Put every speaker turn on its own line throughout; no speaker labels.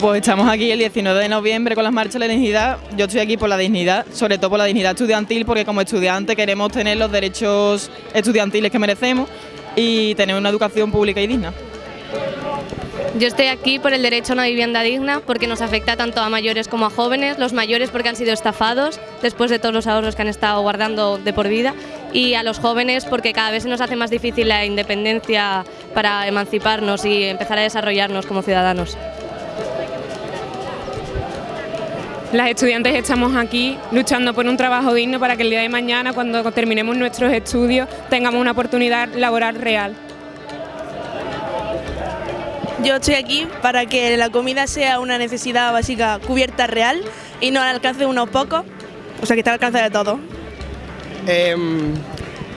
Pues estamos aquí el 19 de noviembre con las marchas de la dignidad. Yo estoy aquí por la dignidad, sobre todo por la dignidad estudiantil, porque como estudiante queremos tener los derechos estudiantiles que merecemos y tener una educación pública y digna.
Yo estoy aquí por el derecho a una vivienda digna porque nos afecta tanto a mayores como a jóvenes, los mayores porque han sido estafados después de todos los ahorros que han estado guardando de por vida y a los jóvenes porque cada vez se nos hace más difícil la independencia para emanciparnos y empezar a desarrollarnos como ciudadanos.
Las estudiantes estamos aquí luchando por un trabajo digno para que el día de mañana, cuando terminemos nuestros estudios, tengamos una oportunidad laboral real.
Yo estoy aquí para que la comida sea una necesidad básica cubierta real y no al alcance de unos pocos, o sea que está al alcance de todos.
Em,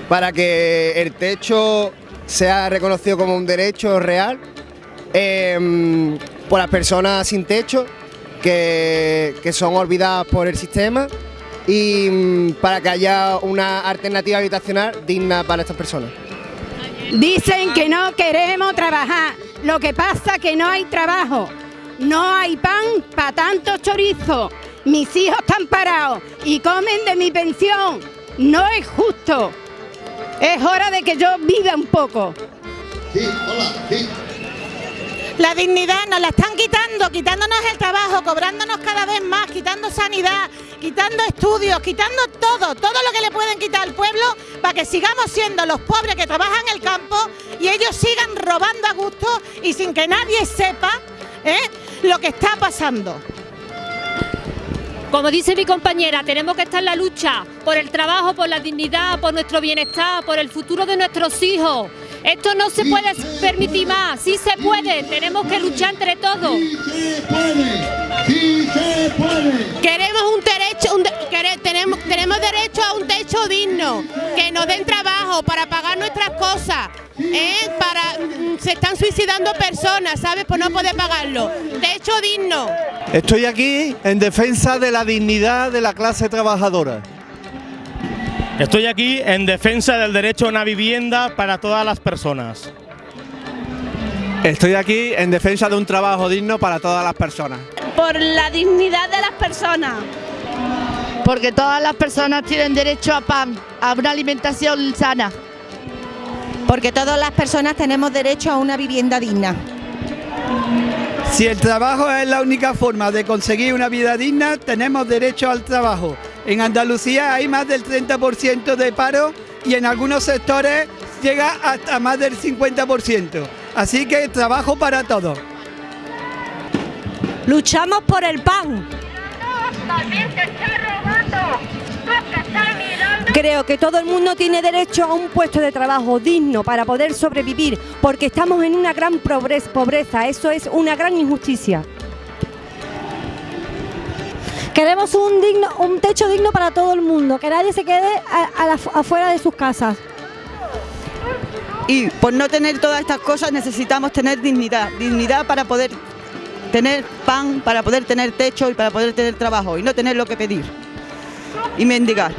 para que el techo sea reconocido como un derecho real em, por las personas sin techo que, que son olvidadas por el sistema y mm, para que haya una alternativa habitacional digna para estas personas.
Dicen que no queremos trabajar, lo que pasa que no hay trabajo, no hay pan para tanto chorizo, mis hijos están parados y comen de mi pensión, no es justo, es hora de que yo viva un poco.
Sí, hola, sí.
La dignidad nos la están quitando, quitándonos el trabajo, cobrándonos cada vez más, quitando sanidad, quitando estudios, quitando todo, todo lo que le pueden quitar al pueblo para que sigamos siendo los pobres que trabajan en el campo y ellos sigan robando a gusto y sin que nadie sepa ¿eh? lo que está pasando.
Como dice mi compañera, tenemos que estar en la lucha por el trabajo, por la dignidad, por nuestro bienestar, por el futuro de nuestros hijos. Esto no se puede permitir más, sí se puede, tenemos que luchar entre todos.
Sí se puede, sí se puede.
Queremos un derecho, un de- quere- tenemos, tenemos derecho a un techo digno, que nos den trabajo para pagar nuestras cosas. ¿eh? Para, mm, se están suicidando personas, ¿sabes? Por no poder pagarlo. Techo digno.
Estoy aquí en defensa de la dignidad de la clase trabajadora.
Estoy aquí en defensa del derecho a una vivienda para todas las personas.
Estoy aquí en defensa de un trabajo digno para todas las personas.
Por la dignidad de las personas.
Porque todas las personas tienen derecho a pan, a una alimentación sana.
Porque todas las personas tenemos derecho a una vivienda digna.
Si el trabajo es la única forma de conseguir una vida digna, tenemos derecho al trabajo. En Andalucía hay más del 30% de paro y en algunos sectores llega hasta más del 50%. Así que trabajo para todos.
Luchamos por el pan. Creo que todo el mundo tiene derecho a un puesto de trabajo digno para poder sobrevivir, porque estamos en una gran pobrez- pobreza, eso es una gran injusticia.
Queremos un, digno, un techo digno para todo el mundo, que nadie se quede afuera de sus casas.
Y por no tener todas estas cosas necesitamos tener dignidad, dignidad para poder tener pan, para poder tener techo y para poder tener trabajo y no tener lo que pedir y mendigar.